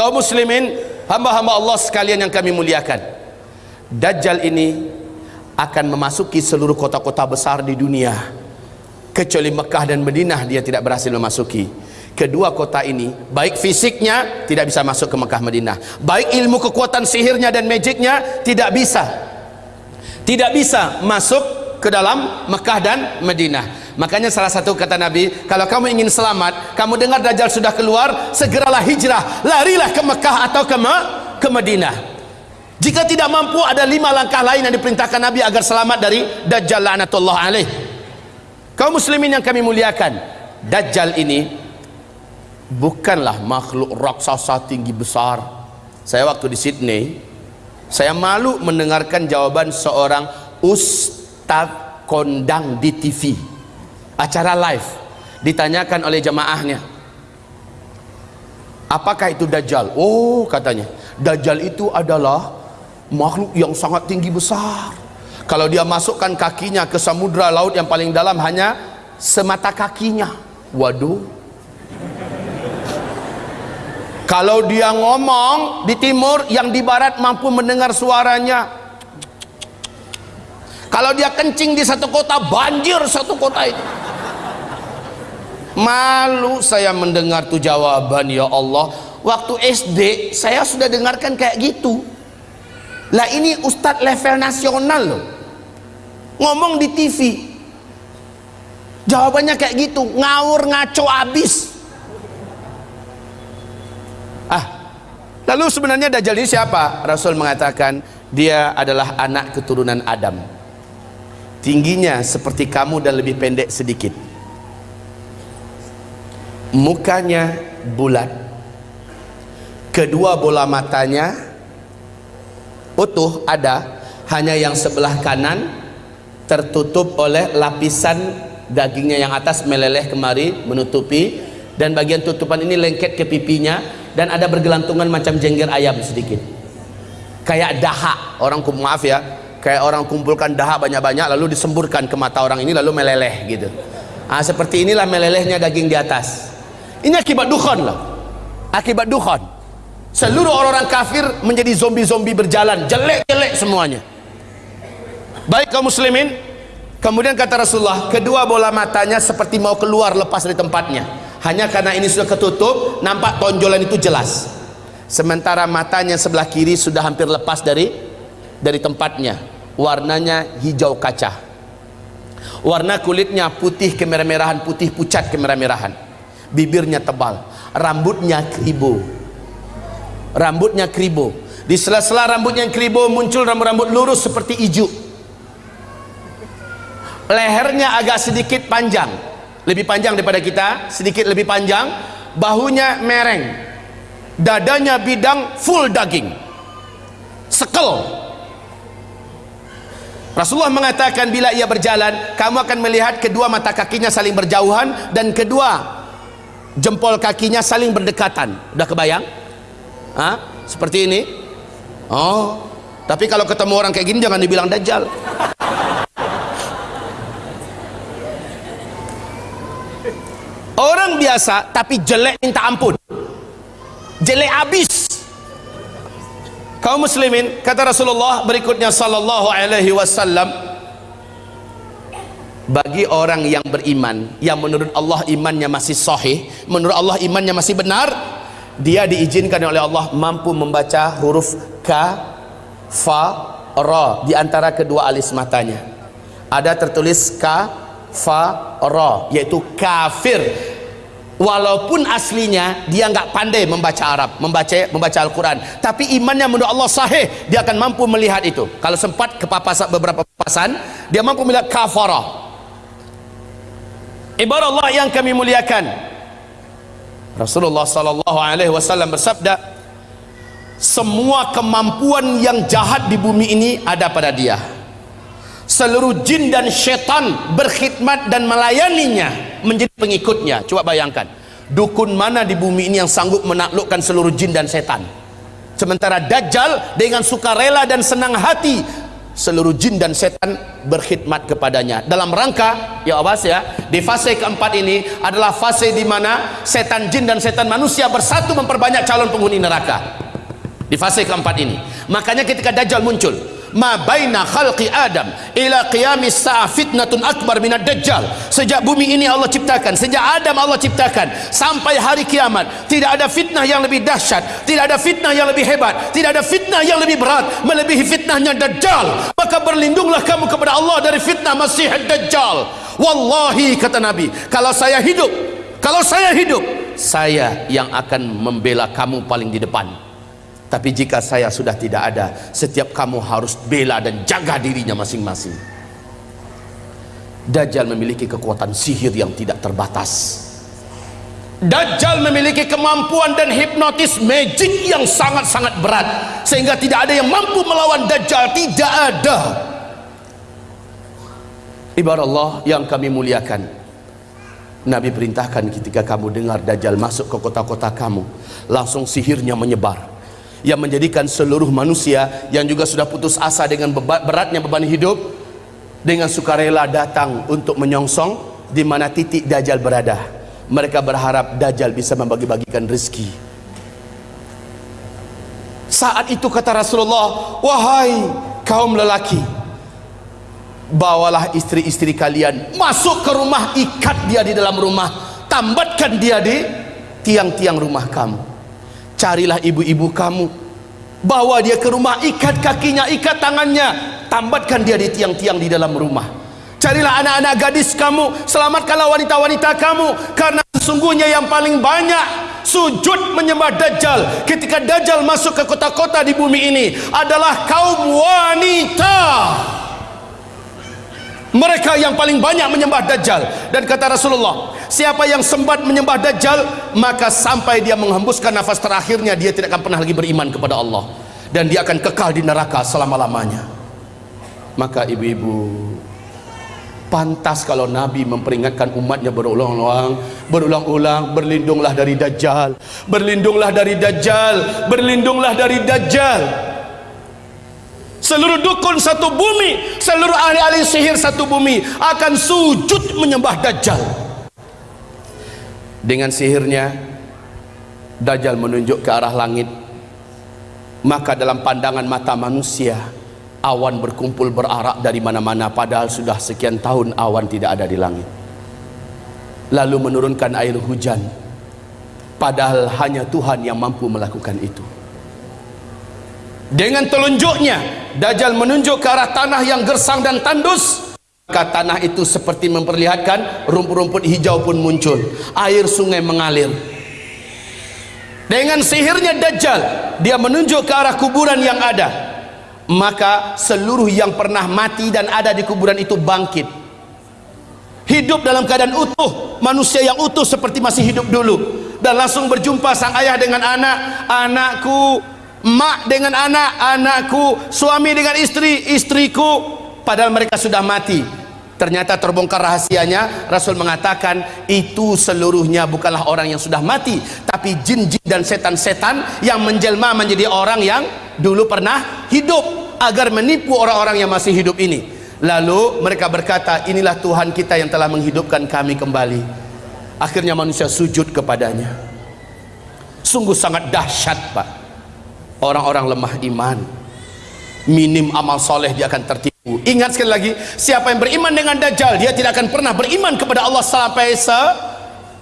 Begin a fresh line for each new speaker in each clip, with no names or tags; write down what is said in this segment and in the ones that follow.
kaum muslimin hamba-hamba Allah sekalian yang kami muliakan. Dajjal ini akan memasuki seluruh kota-kota besar di dunia. Kecuali Mekah dan Madinah dia tidak berhasil memasuki. Kedua kota ini baik fisiknya tidak bisa masuk ke Mekah Madinah. Baik ilmu kekuatan sihirnya dan magicnya tidak bisa. Tidak bisa masuk ke dalam Mekah dan Madinah. Makanya salah satu kata Nabi kalau kamu ingin selamat kamu dengar Dajjal sudah keluar segeralah hijrah larilah ke Mekah atau ke, ke Madinah. Jika tidak mampu ada lima langkah lain yang diperintahkan Nabi agar selamat dari Dajjal la'natullah alaih. Kaum muslimin yang kami muliakan Dajjal ini bukanlah makhluk raksasa tinggi besar. Saya waktu di Sydney saya malu mendengarkan jawaban seorang ustaz kondang di TV acara live ditanyakan oleh jemaahnya apakah itu Dajjal? Oh katanya Dajjal itu adalah makhluk yang sangat tinggi besar. Kalau dia masukkan kakinya ke samudra laut yang paling dalam hanya semata kakinya. Waduh. Kalau dia ngomong di timur yang di barat mampu mendengar suaranya kalau dia kencing di satu kota banjir satu kota itu malu saya mendengar tuh jawaban ya Allah waktu SD saya sudah dengarkan kayak gitu. Lah ini ustadz level nasional loh. Ngomong di TV jawabannya kayak gitu ngawur ngaco abis. Ah lalu sebenarnya Dajjal ini siapa? Rasul mengatakan dia adalah anak keturunan Adam tingginya seperti kamu dan lebih pendek sedikit. Mukanya bulat. Kedua bola matanya utuh ada hanya yang sebelah kanan tertutup oleh lapisan dagingnya yang atas meleleh kemari menutupi. Dan bagian tutupan ini lengket ke pipinya dan ada bergelantungan macam jengger ayam sedikit. Kayak dahak orang maaf ya kayak orang kumpulkan dahak banyak-banyak lalu disemburkan ke mata orang ini lalu meleleh gitu. Nah, seperti inilah melelehnya daging di atas. Ini akibat dukhon loh. Akibat dukhon seluruh orang-orang kafir menjadi zombie-zombie berjalan jelek-jelek semuanya. Baik kaum muslimin kemudian kata Rasulullah kedua bola matanya seperti mau keluar lepas dari tempatnya. Hanya karena ini sudah ketutup nampak tonjolan itu jelas. Sementara matanya sebelah kiri sudah hampir lepas dari dari tempatnya. Warnanya hijau kaca. Warna kulitnya putih kemerah-merahan putih pucat kemerah-merahan. Bibirnya tebal rambutnya kribo rambutnya kribo di sela-sela rambutnya kribo muncul rambut-rambut lurus seperti ijuk. Lehernya agak sedikit panjang. Lebih panjang daripada kita sedikit lebih panjang. Bahunya mereng. Dadanya bidang full daging. Sekel Rasulullah mengatakan bila ia berjalan kamu akan melihat kedua mata kakinya saling berjauhan dan kedua jempol kakinya saling berdekatan. Udah kebayang? Hah? seperti ini? Oh tapi kalau ketemu orang kayak gini jangan dibilang dajjal. Orang biasa tapi jelek minta ampun. Jelek abis kaum muslimin kata Rasulullah berikutnya sallallahu alaihi wasallam bagi orang yang beriman yang menurut Allah imannya masih sahih menurut Allah imannya masih benar dia diizinkan oleh Allah mampu membaca huruf K, Fa, Ra di antara kedua alis matanya. Ada tertulis K, Fa, Ra yaitu kafir. Walaupun aslinya dia nggak pandai membaca Arab, membaca membaca Al-Quran, tapi imannya menurut Allah sahih, dia akan mampu melihat itu. Kalau sempat kepapasan beberapa papasan, dia mampu melihat kafara. Ibarat Allah yang kami muliakan, Rasulullah sallallahu alaihi wasallam bersabda semua kemampuan yang jahat di bumi ini ada pada dia seluruh jin dan syaitan berkhidmat dan melayaninya menjadi pengikutnya. Coba bayangkan dukun mana di bumi ini yang sanggup menaklukkan seluruh jin dan setan? Sementara Dajjal dengan sukarela dan senang hati seluruh jin dan setan berkhidmat kepadanya. Dalam rangka ya awas ya di fase keempat ini adalah fase di mana setan jin dan setan manusia bersatu memperbanyak calon penghuni neraka. Di fase keempat ini. Makanya ketika Dajjal muncul ma baina khalqi Adam ila qiyamis sa'a fitnatun akbar minad dajjal. Sejak bumi ini Allah ciptakan sejak Adam Allah ciptakan sampai hari kiamat. Tidak ada fitnah yang lebih dahsyat tidak ada fitnah yang lebih hebat tidak ada fitnah yang lebih berat melebihi fitnahnya dajjal. Maka berlindunglah kamu kepada Allah dari fitnah masih dajjal. Wallahi kata Nabi kalau saya hidup kalau saya hidup saya yang akan membela kamu paling di depan tapi jika saya sudah tidak ada setiap kamu harus bela dan jaga dirinya masing-masing. Dajjal memiliki kekuatan sihir yang tidak terbatas. Dajjal memiliki kemampuan dan hipnotis magic yang sangat-sangat berat sehingga tidak ada yang mampu melawan Dajjal. Tidak ada. Ibarat Allah yang kami muliakan Nabi perintahkan ketika kamu dengar Dajjal masuk ke kota-kota kamu langsung sihirnya menyebar yang menjadikan seluruh manusia yang juga sudah putus asa dengan beratnya beban hidup dengan sukarela datang untuk menyongsong di mana titik Dajjal berada. Mereka berharap Dajjal bisa membagi-bagikan rezeki. Saat itu kata Rasulullah wahai kaum lelaki bawalah istri-istri kalian masuk ke rumah ikat dia di dalam rumah tambatkan dia di tiang-tiang rumah kamu carilah ibu-ibu kamu. Bawa dia ke rumah ikat kakinya ikat tangannya. Tambatkan dia di tiang-tiang di dalam rumah. Carilah anak-anak gadis kamu selamatkanlah wanita-wanita kamu. Karena sesungguhnya yang paling banyak sujud menyembah Dajjal. Ketika Dajjal masuk ke kota-kota di bumi ini adalah kaum wanita. Mereka yang paling banyak menyembah Dajjal. Dan kata Rasulullah siapa yang sempat menyembah Dajjal maka sampai dia menghembuskan nafas terakhirnya dia tidak akan pernah lagi beriman kepada Allah. Dan dia akan kekal di neraka selama-lamanya. Maka ibu-ibu pantas kalau Nabi memperingatkan umatnya berulang-ulang berulang-ulang berlindunglah dari Dajjal berlindunglah dari Dajjal berlindunglah dari Dajjal. Seluruh dukun satu bumi seluruh ahli-ahli sihir satu bumi akan sujud menyembah Dajjal dengan sihirnya Dajjal menunjuk ke arah langit. Maka dalam pandangan mata manusia awan berkumpul berarak dari mana-mana padahal sudah sekian tahun awan tidak ada di langit. Lalu menurunkan air hujan padahal hanya Tuhan yang mampu melakukan itu. Dengan telunjuknya Dajjal menunjuk ke arah tanah yang gersang dan tandus maka tanah itu seperti memperlihatkan rumput-rumput hijau pun muncul. Air sungai mengalir. Dengan sihirnya Dajjal dia menunjuk ke arah kuburan yang ada. Maka seluruh yang pernah mati dan ada di kuburan itu bangkit. Hidup dalam keadaan utuh manusia yang utuh seperti masih hidup dulu. Dan langsung berjumpa sang ayah dengan anak anakku mak dengan anak, anakku, suami dengan istri, istriku, padahal mereka sudah mati. Ternyata terbongkar rahasianya, Rasul mengatakan itu seluruhnya bukanlah orang yang sudah mati, tapi jin-jin dan setan-setan yang menjelma menjadi orang yang dulu pernah hidup agar menipu orang-orang yang masih hidup ini. Lalu mereka berkata, inilah Tuhan kita yang telah menghidupkan kami kembali. Akhirnya manusia sujud kepadanya. Sungguh sangat dahsyat, Pak orang-orang lemah iman minim amal soleh dia akan tertipu ingat sekali lagi siapa yang beriman dengan Dajjal dia tidak akan pernah beriman kepada Allah sampai se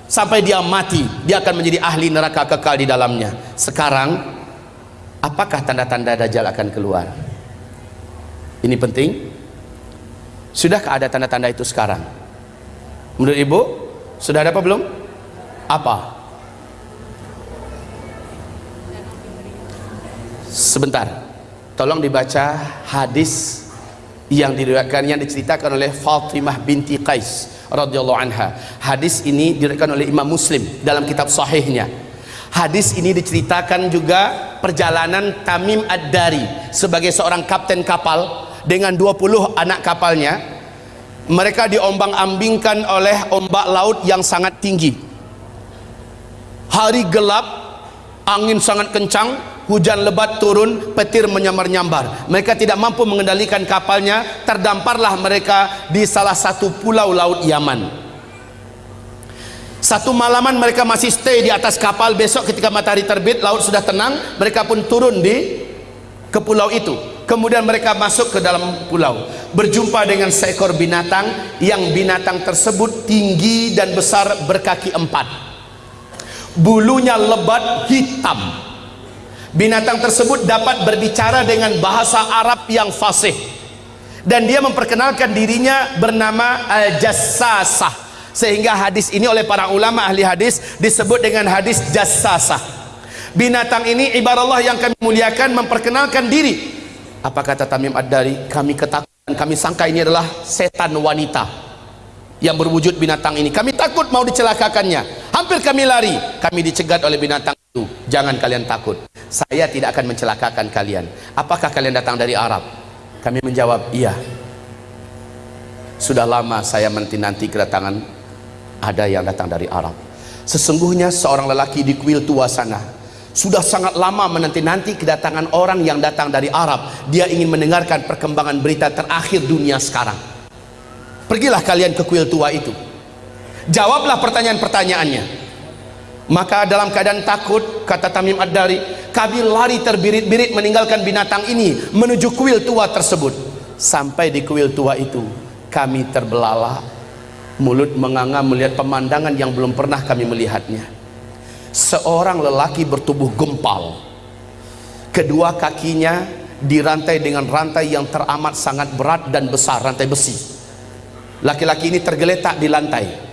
sampai dia mati. Dia akan menjadi ahli neraka kekal di dalamnya. Sekarang apakah tanda-tanda Dajjal akan keluar? Ini penting. Sudahkah ada tanda-tanda itu sekarang? Menurut ibu sudah ada apa belum? Apa? Sebentar. Tolong dibaca hadis yang diriwayatkan yang diceritakan oleh Fatimah binti Qais radhiyallahu anha. Hadis ini diriwayatkan oleh Imam Muslim dalam kitab sahihnya. Hadis ini diceritakan juga perjalanan Tamim Ad-Dari sebagai seorang kapten kapal dengan 20 anak kapalnya. Mereka diombang-ambingkan oleh ombak laut yang sangat tinggi. Hari gelap angin sangat kencang hujan lebat turun petir menyambar-nyambar. Mereka tidak mampu mengendalikan kapalnya. Terdamparlah mereka di salah satu pulau laut Yaman. Satu malaman mereka masih stay di atas kapal. Besok ketika matahari terbit laut sudah tenang mereka pun turun di ke pulau itu. Kemudian mereka masuk ke dalam pulau. Berjumpa dengan seekor binatang. Yang binatang tersebut tinggi dan besar berkaki empat. Bulunya lebat hitam binatang tersebut dapat berbicara dengan bahasa Arab yang fasih. Dan dia memperkenalkan dirinya bernama Al-Jassasah sehingga hadis ini oleh para ulama ahli hadis disebut dengan hadis Jassasah. Binatang ini ibarat Allah yang kami muliakan memperkenalkan diri. Apa kata Tamim Ad-Dari? Kami ketakutan kami sangka ini adalah setan wanita yang berwujud binatang ini. Kami takut mau dicelakakannya. Hampir kami lari. Kami dicegat oleh binatang itu. Jangan kalian takut saya tidak akan mencelakakan kalian. Apakah kalian datang dari Arab? Kami menjawab iya. Sudah lama saya menanti-nanti kedatangan ada yang datang dari Arab. Sesungguhnya seorang lelaki di kuil tua sana sudah sangat lama menanti-nanti kedatangan orang yang datang dari Arab. Dia ingin mendengarkan perkembangan berita terakhir dunia sekarang. Pergilah kalian ke kuil tua itu. Jawablah pertanyaan-pertanyaannya maka dalam keadaan takut kata Tamim Ad-Dari kami lari terbirit-birit meninggalkan binatang ini menuju kuil tua tersebut. Sampai di kuil tua itu kami terbelalak mulut menganga melihat pemandangan yang belum pernah kami melihatnya. Seorang lelaki bertubuh gempal. Kedua kakinya dirantai dengan rantai yang teramat sangat berat dan besar rantai besi. Laki-laki ini tergeletak di lantai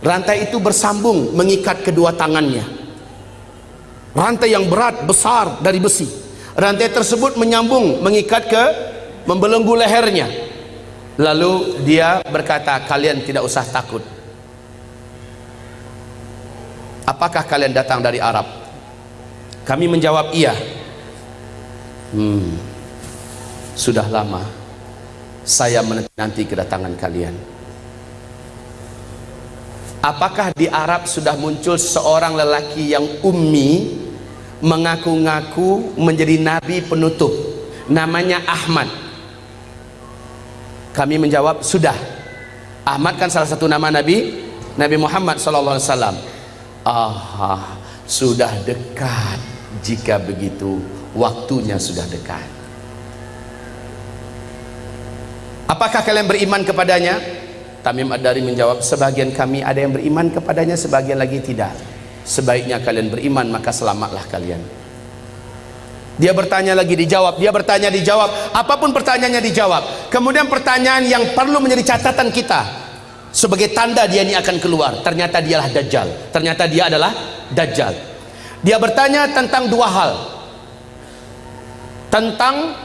rantai itu bersambung mengikat kedua tangannya. Rantai yang berat besar dari besi. Rantai tersebut menyambung mengikat ke membelenggu lehernya. Lalu dia berkata kalian tidak usah takut. Apakah kalian datang dari Arab? Kami menjawab iya. Hmm, sudah lama saya menanti kedatangan kalian Apakah di Arab sudah muncul seorang lelaki yang ummi mengaku-ngaku menjadi nabi penutup? Namanya Ahmad. Kami menjawab sudah. Ahmad kan salah satu nama nabi Nabi Muhammad sallallahu alaihi wasallam. Ah sudah dekat. Jika begitu waktunya sudah dekat. Apakah kalian beriman kepadanya Tamim Ad-Dari menjawab sebagian kami ada yang beriman kepadanya sebagian lagi tidak. Sebaiknya kalian beriman maka selamatlah kalian. Dia bertanya lagi dijawab. Dia bertanya dijawab. Apa pun pertanyaannya dijawab. Kemudian pertanyaan yang perlu menjadi catatan kita sebagai tanda dia ini akan keluar ternyata dialah Dajjal. Ternyata dia adalah Dajjal. Dia bertanya tentang dua hal. Tentang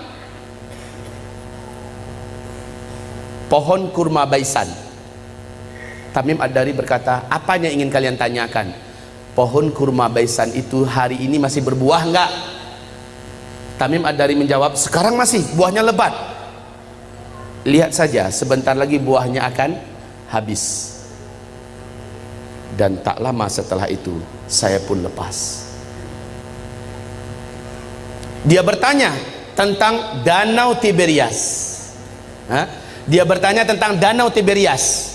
pohon kurma baisan Tamim Ad-Dari berkata apanya ingin kalian tanyakan? Pohon kurma baisan itu hari ini masih berbuah enggak Tamim Ad-Dari menjawab sekarang masih buahnya lebat. Lihat saja sebentar lagi buahnya akan habis. Dan tak lama setelah itu saya pun lepas. Dia bertanya tentang danau Tiberias. Dia bertanya tentang danau Tiberias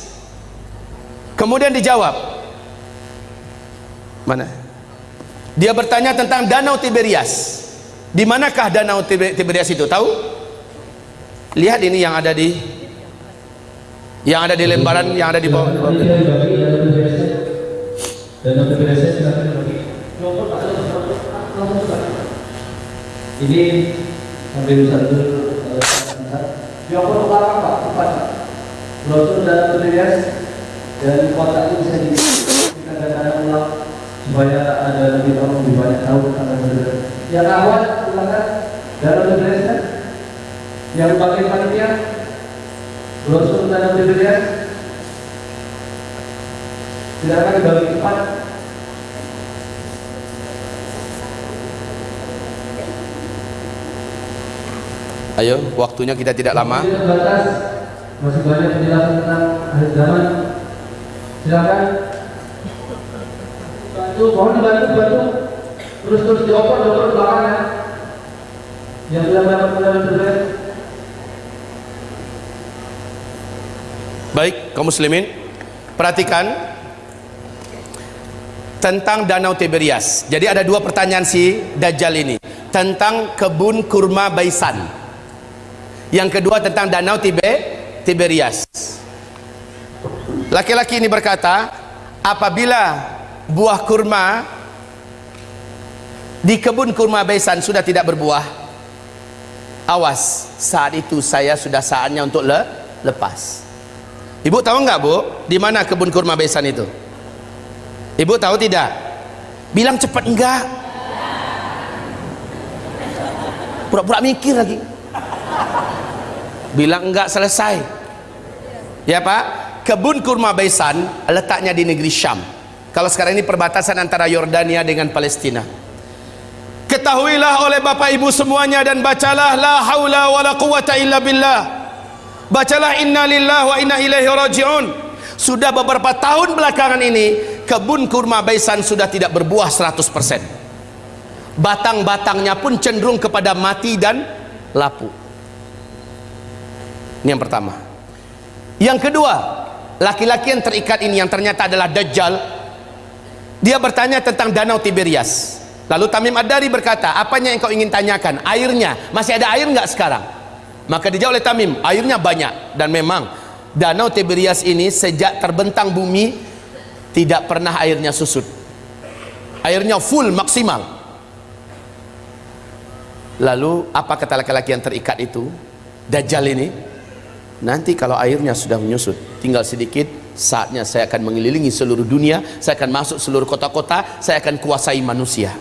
kemudian dijawab. Mana? Dia bertanya tentang danau Tiberias. Di manakah danau Tiberias itu? Tahu? Lihat ini yang ada di yang ada di lembaran yang ada di bawah. Danau Tiberias
ini ambil satu yang pertama Pak, Pak. Brosur Tiberias dan kotak itu bisa kita katakan ulang supaya ada lebih orang lebih banyak tahu tentang berbeda. Yang awal silakan. Dalam berbeda yang bagian panitia? Brosur dalam berbeda silakan dibagi empat.
Ayo, waktunya kita tidak lama.
Masih banyak penjelasan tentang akhir zaman silakan bantu mohon dibantu bantu terus terus dioper dioper belakangnya yang sudah dapat medali berbelas
Baik, kaum muslimin, perhatikan tentang Danau Tiberias. Jadi ada dua pertanyaan si Dajjal ini tentang kebun kurma Baisan. Yang kedua tentang Danau Tibe Tiberias. Laki-laki ini berkata, apabila buah kurma di kebun kurma Baisan sudah tidak berbuah, awas, saat itu saya sudah saatnya untuk le lepas. Ibu tahu enggak bu, di mana kebun kurma besan itu? Ibu tahu tidak? Bilang cepat enggak? Pura-pura mikir lagi. Bilang enggak selesai. Ya pak, kebun kurma besan letaknya di negeri Syam. Kalau sekarang ini perbatasan antara Yordania dengan Palestina. Ketahuilah oleh bapak ibu semuanya dan bacalah la haula wala quwata illa billah. Bacalah inna lillah wa inna ilaihi raji'un. Sudah beberapa tahun belakangan ini kebun kurma Baisan sudah tidak berbuah 100% batang-batangnya pun cenderung kepada mati dan lapu. Ini yang pertama. Yang kedua laki-laki yang terikat ini yang ternyata adalah Dajjal dia bertanya tentang danau Tiberias. Lalu Tamim Ad-Dari berkata apanya yang kau ingin tanyakan? Airnya? Masih ada air enggak sekarang? Maka dijawab oleh Tamim airnya banyak. Dan memang danau Tiberias ini sejak terbentang bumi tidak pernah airnya susut. Airnya full maksimal. Lalu apa kata laki-laki yang terikat itu? Dajjal ini nanti kalau airnya sudah menyusut tinggal sedikit saatnya saya akan mengelilingi seluruh dunia saya akan masuk seluruh kota-kota saya akan kuasai manusia.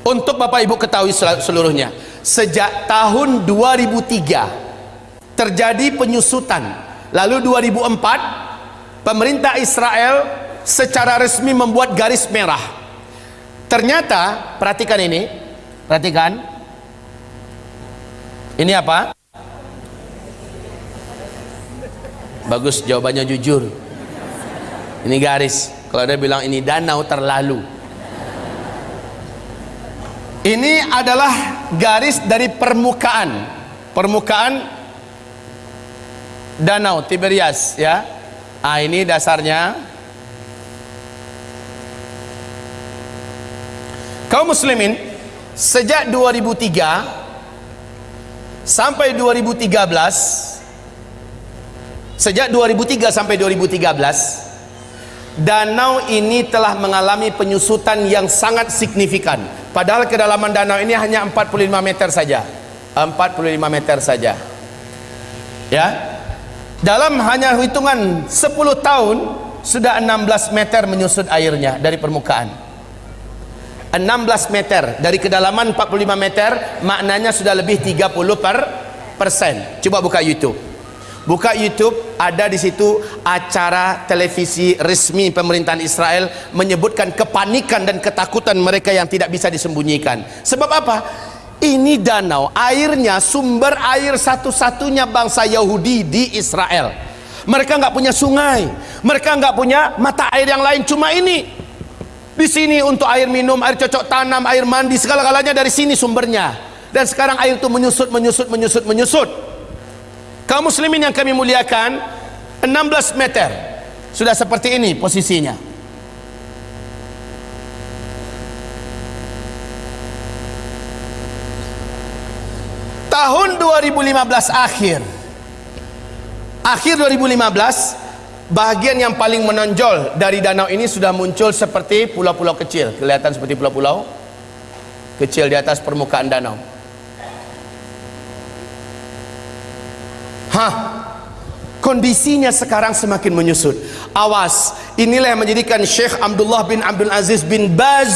Untuk Bapak Ibu ketahui seluruhnya sejak tahun 2003 terjadi penyusutan. Lalu 2004 pemerintah Israel secara resmi membuat garis merah. Ternyata perhatikan ini perhatikan. Ini apa bagus jawabannya jujur. Ini garis. Kalau dia bilang ini danau terlalu. Ini adalah garis dari permukaan. Permukaan danau Tiberias ya. Ah ini dasarnya. Kaum muslimin sejak 2003 sampai 2013 sejak 2003 sampai 2013 danau ini telah mengalami penyusutan yang sangat signifikan. Padahal kedalaman danau ini hanya 45 meter saja. 45 meter saja. Ya. Dalam hanya hitungan 10 tahun sudah 16 meter menyusut airnya dari permukaan. 16 meter. Dari kedalaman 45 meter maknanya sudah lebih 30 per persen. Coba buka youtube buka YouTube ada di situ acara televisi resmi pemerintahan Israel menyebutkan kepanikan dan ketakutan mereka yang tidak bisa disembunyikan. Sebab apa? Ini danau airnya sumber air satu-satunya bangsa Yahudi di Israel. Mereka nggak punya sungai mereka nggak punya mata air yang lain cuma ini. Di sini untuk air minum air cocok tanam air mandi segala-galanya dari sini sumbernya. Dan sekarang air itu menyusut menyusut menyusut menyusut kaum muslimin yang kami muliakan 16 meter. Sudah seperti ini posisinya. Tahun 2015 akhir. Akhir 2015 bahagian yang paling menonjol dari danau ini sudah muncul seperti pulau-pulau kecil. Kelihatan seperti pulau-pulau kecil di atas permukaan danau Hah? Kondisinya sekarang semakin menyusut. Awas, inilah yang menjadikan Syekh Abdullah bin Abdul Aziz bin Baz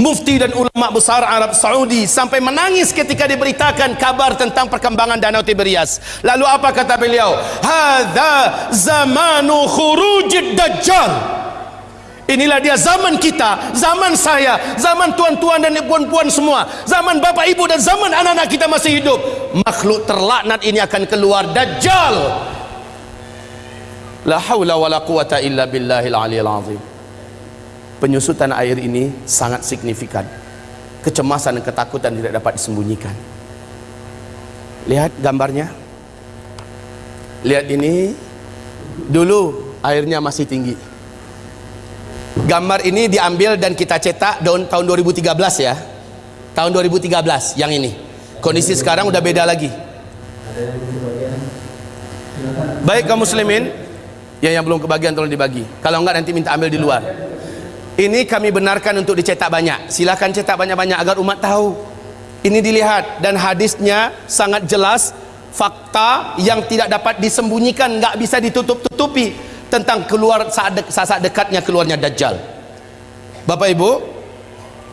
Mufti dan ulama besar Arab Saudi sampai menangis ketika diberitakan kabar tentang perkembangan Danau Tiberias. Lalu apa kata beliau? Hadza zamanu khurujid dajjal. Inilah dia zaman kita, zaman saya, zaman tuan-tuan dan puan-puan semua, zaman bapak ibu dan zaman anak-anak kita masih hidup. Makhluk terlaknat ini akan keluar Dajjal. La haula wa la quwata illa billahil aliyil azim. penyusutan air ini sangat signifikan kecemasan dan ketakutan tidak dapat disembunyikan lihat gambarnya lihat ini dulu airnya masih tinggi gambar ini diambil dan kita cetak tahun, tahun 2013 ya. Tahun 2013 yang ini. Kondisi sekarang udah beda lagi. Baik kaum muslimin yang yang belum kebagian tolong dibagi. Kalau enggak nanti minta ambil di luar. Ini kami benarkan untuk dicetak banyak. Silakan cetak banyak-banyak agar umat tahu. Ini dilihat dan hadisnya sangat jelas fakta yang tidak dapat disembunyikan enggak bisa ditutup-tutupi tentang keluar saat, saat dekatnya keluarnya Dajjal Bapak Ibu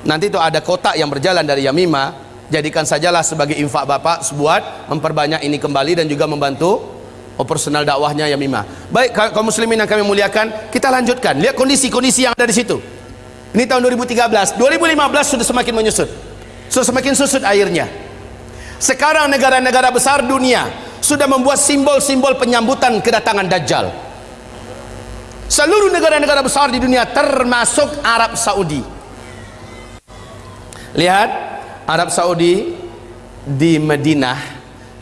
nanti itu ada kotak yang berjalan dari Yamima jadikan sajalah sebagai infak Bapak sebuat memperbanyak ini kembali dan juga membantu operasional dakwahnya Yamimah. Baik kaum muslimin yang kami muliakan, kita lanjutkan. Lihat kondisi-kondisi yang ada di situ. Ini tahun 2013, 2015 sudah semakin menyusut. Sudah semakin susut airnya. Sekarang negara-negara besar dunia sudah membuat simbol-simbol penyambutan kedatangan Dajjal. Seluruh negara-negara besar di dunia termasuk Arab Saudi. Lihat Arab Saudi di Madinah,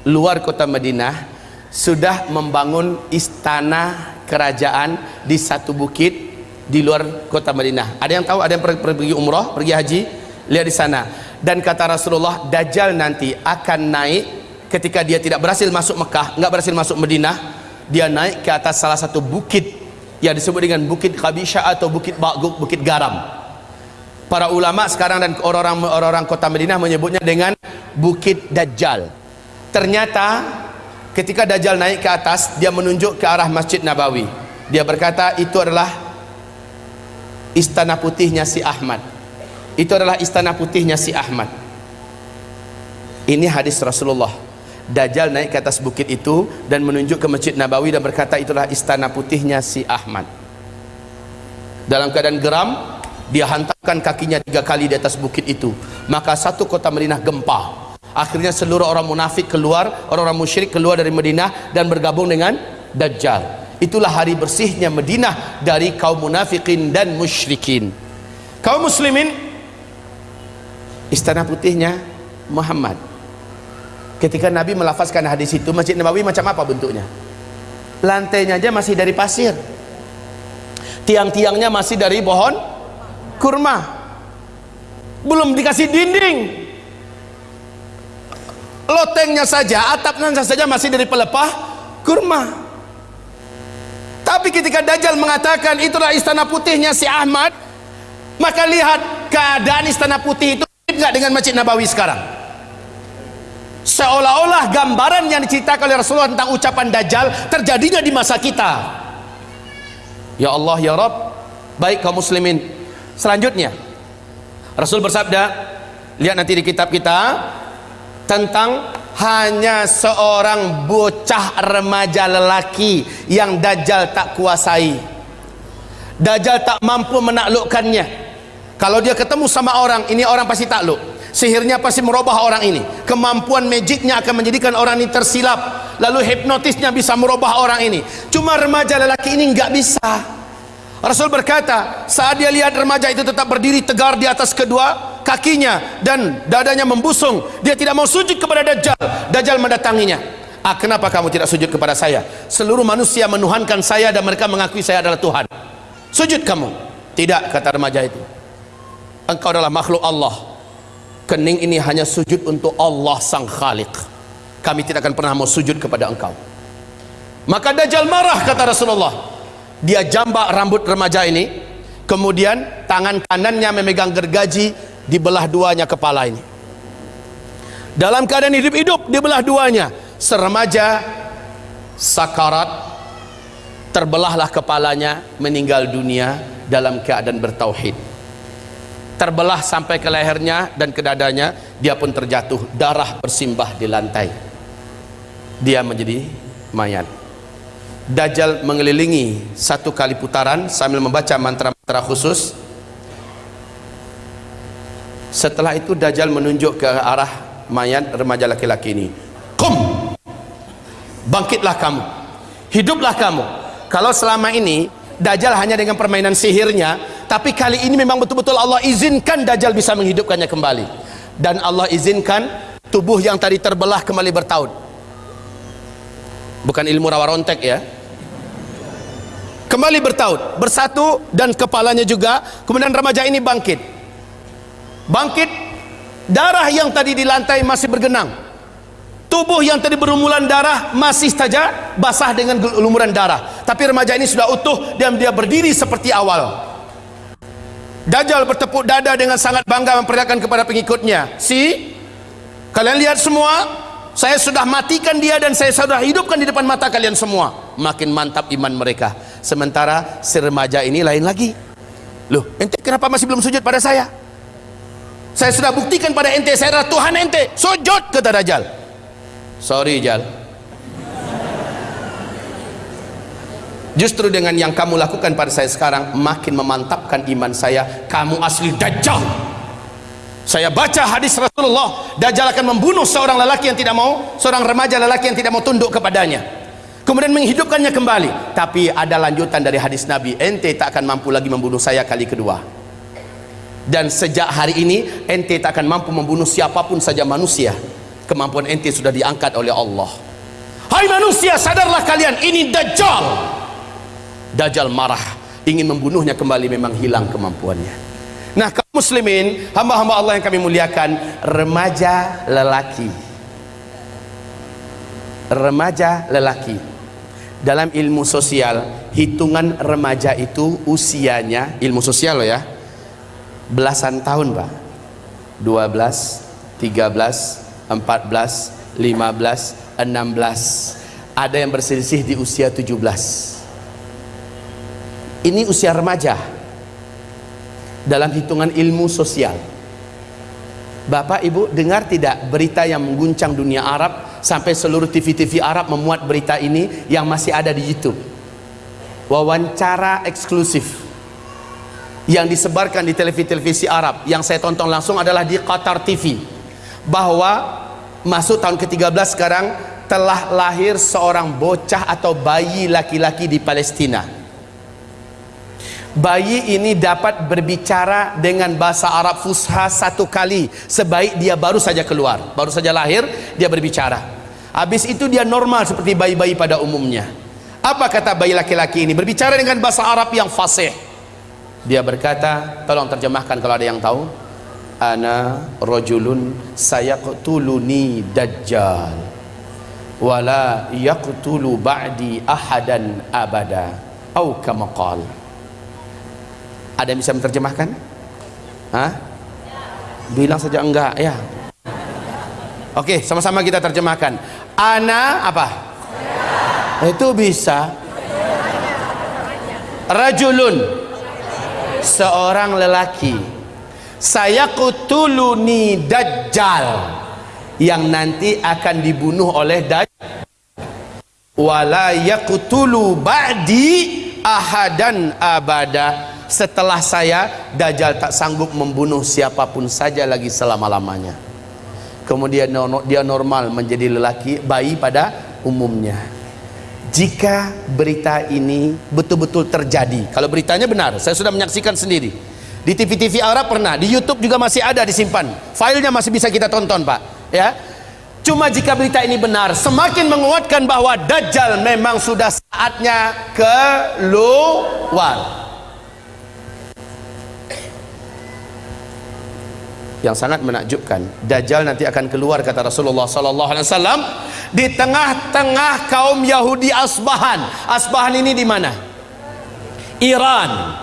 luar kota Madinah sudah membangun istana kerajaan di satu bukit di luar kota Madinah. Ada yang tahu? Ada yang pergi umrah, pergi haji? Lihat di sana. Dan kata Rasulullah, Dajjal nanti akan naik ketika dia tidak berhasil masuk Mekah, enggak berhasil masuk Madinah, dia naik ke atas salah satu bukit yang disebut dengan Bukit Khabisha atau Bukit Ba'guk, Bukit Garam. Para ulama sekarang dan orang-orang orang-orang kota Madinah menyebutnya dengan Bukit Dajjal. Ternyata ketika Dajjal naik ke atas dia menunjuk ke arah Masjid Nabawi dia berkata itu adalah istana putihnya si Ahmad itu adalah istana putihnya si Ahmad ini hadis Rasulullah Dajjal naik ke atas bukit itu dan menunjuk ke Masjid Nabawi dan berkata itulah istana putihnya si Ahmad. Dalam keadaan geram dia hantarkan kakinya tiga kali di atas bukit itu. Maka satu kota Madinah gempa. Akhirnya seluruh orang munafik keluar orang-orang musyrik keluar dari Madinah dan bergabung dengan Dajjal. Itulah hari bersihnya Madinah dari kaum munafikin dan musyrikin. Kaum muslimin istana putihnya Muhammad ketika Nabi melafazkan hadis itu Masjid Nabawi macam apa bentuknya? Lantainya aja masih dari pasir. Tiang-tiangnya masih dari pohon kurma. Belum dikasih dinding. Lotengnya saja atapnya saja masih dari pelepah kurma. Tapi ketika Dajjal mengatakan itulah istana putihnya si Ahmad maka lihat keadaan istana putih itu enggak dengan Masjid Nabawi sekarang seolah-olah gambaran yang diceritakan oleh Rasulullah tentang ucapan Dajjal terjadinya di masa kita. Ya Allah ya Rabb. Baik kaum muslimin. Selanjutnya Rasul bersabda lihat nanti di kitab kita tentang hanya seorang bocah remaja lelaki yang Dajjal tak kuasai. Dajjal tak mampu menaklukkannya. Kalau dia ketemu sama orang ini orang pasti takluk sihirnya pasti merubah orang ini. Kemampuan magicnya akan menjadikan orang ini tersilap. Lalu hipnotisnya bisa merubah orang ini. Cuma remaja lelaki ini nggak bisa. Rasul berkata saat dia lihat remaja itu tetap berdiri tegar di atas kedua kakinya dan dadanya membusung dia tidak mau sujud kepada Dajjal. Dajjal mendatanginya. Ah, kenapa kamu tidak sujud kepada saya? Seluruh manusia menuhankan saya dan mereka mengakui saya adalah Tuhan. Sujud kamu? Tidak kata remaja itu. Engkau adalah makhluk Allah kening ini hanya sujud untuk Allah sang khalik kami tidak akan pernah mau sujud kepada engkau. Maka Dajjal marah kata Rasulullah. Dia jambak rambut remaja ini. Kemudian tangan kanannya memegang gergaji dibelah duanya kepala ini. Dalam keadaan hidup-hidup dibelah duanya. Seremaja sakarat terbelahlah kepalanya meninggal dunia dalam keadaan bertauhid terbelah sampai ke lehernya dan ke dadanya dia pun terjatuh darah bersimbah di lantai. Dia menjadi mayat. Dajjal mengelilingi satu kali putaran sambil membaca mantra-mantra khusus. Setelah itu Dajjal menunjuk ke arah mayat remaja laki-laki ini. Kum! Bangkitlah kamu. Hiduplah kamu. Kalau selama ini Dajjal hanya dengan permainan sihirnya tapi kali ini memang betul-betul Allah izinkan Dajjal bisa menghidupkannya kembali. Dan Allah izinkan tubuh yang tadi terbelah kembali bertaut. Bukan ilmu rawa rontek ya. Kembali bertaut bersatu dan kepalanya juga kemudian remaja ini bangkit. Bangkit darah yang tadi di lantai masih bergenang. Tubuh yang tadi berumulan darah masih saja basah dengan lumuran darah. Tapi remaja ini sudah utuh dan dia berdiri seperti awal Dajjal bertepuk dada dengan sangat bangga memperlihatkan kepada pengikutnya. Si kalian lihat semua saya sudah matikan dia dan saya sudah hidupkan di depan mata kalian semua. Makin mantap iman mereka. Sementara si remaja ini lain lagi. Loh ente kenapa masih belum sujud pada saya? Saya sudah buktikan pada ente saya adalah Tuhan ente. Sujud kata Dajjal. Sorry Jal Justru dengan yang kamu lakukan pada saya sekarang makin memantapkan iman saya. Kamu asli dajjal. Saya baca hadis Rasulullah, dajjal akan membunuh seorang lelaki yang tidak mau, seorang remaja lelaki yang tidak mau tunduk kepadanya. Kemudian menghidupkannya kembali. Tapi ada lanjutan dari hadis Nabi, ente tak akan mampu lagi membunuh saya kali kedua. Dan sejak hari ini ente tak akan mampu membunuh siapa pun saja manusia. Kemampuan ente sudah diangkat oleh Allah. Hai manusia, sadarlah kalian ini dajjal. Dajjal marah. Ingin membunuhnya kembali memang hilang kemampuannya. Nah kaum muslimin hamba-hamba Allah yang kami muliakan remaja lelaki. Remaja lelaki. Dalam ilmu sosial hitungan remaja itu usianya ilmu sosial loh ya belasan tahun pak. 12 13 14 15 16 ada yang berselisih di usia 17 ini usia remaja. Dalam hitungan ilmu sosial. Bapak Ibu dengar tidak berita yang mengguncang dunia Arab sampai seluruh TV-TV Arab memuat berita ini yang masih ada di YouTube? Wawancara eksklusif yang disebarkan di televisi-televisi Arab yang saya tonton langsung adalah di Qatar TV bahwa masuk tahun ke-13 sekarang telah lahir seorang bocah atau bayi laki-laki di Palestina bayi ini dapat berbicara dengan bahasa Arab fusha satu kali. Sebaik dia baru saja keluar. Baru saja lahir dia berbicara. Habis itu dia normal seperti bayi-bayi pada umumnya. Apa kata bayi laki-laki ini? Berbicara dengan bahasa Arab yang fasih. Dia berkata tolong terjemahkan kalau ada yang tahu. Ana rajulun sayaqtuluni dajjal. Wala yaqtulu ba'di ahadan abada. Au kama ada yang bisa menerjemahkan? Hah? Bilang saja enggak ya. Oke, sama-sama kita terjemahkan. Ana apa? Itu bisa. Rajulun seorang lelaki. Saya kutuluni dajjal yang nanti akan dibunuh oleh dajjal. Wala yaqtulu ba'di ahadan abada setelah saya Dajjal tak sanggup membunuh siapa pun saja lagi selama-lamanya. Kemudian dia normal menjadi lelaki bayi pada umumnya. Jika berita ini betul-betul terjadi kalau beritanya benar saya sudah menyaksikan sendiri. Di TV-TV Arab pernah di YouTube juga masih ada disimpan. Filenya masih bisa kita tonton Pak ya. Cuma jika berita ini benar semakin menguatkan bahwa Dajjal memang sudah saatnya keluar yang sangat menakjubkan. Dajjal nanti akan keluar kata Rasulullah sallallahu alaihi wasallam di tengah-tengah kaum Yahudi Asbahan. Asbahan ini di mana? Iran.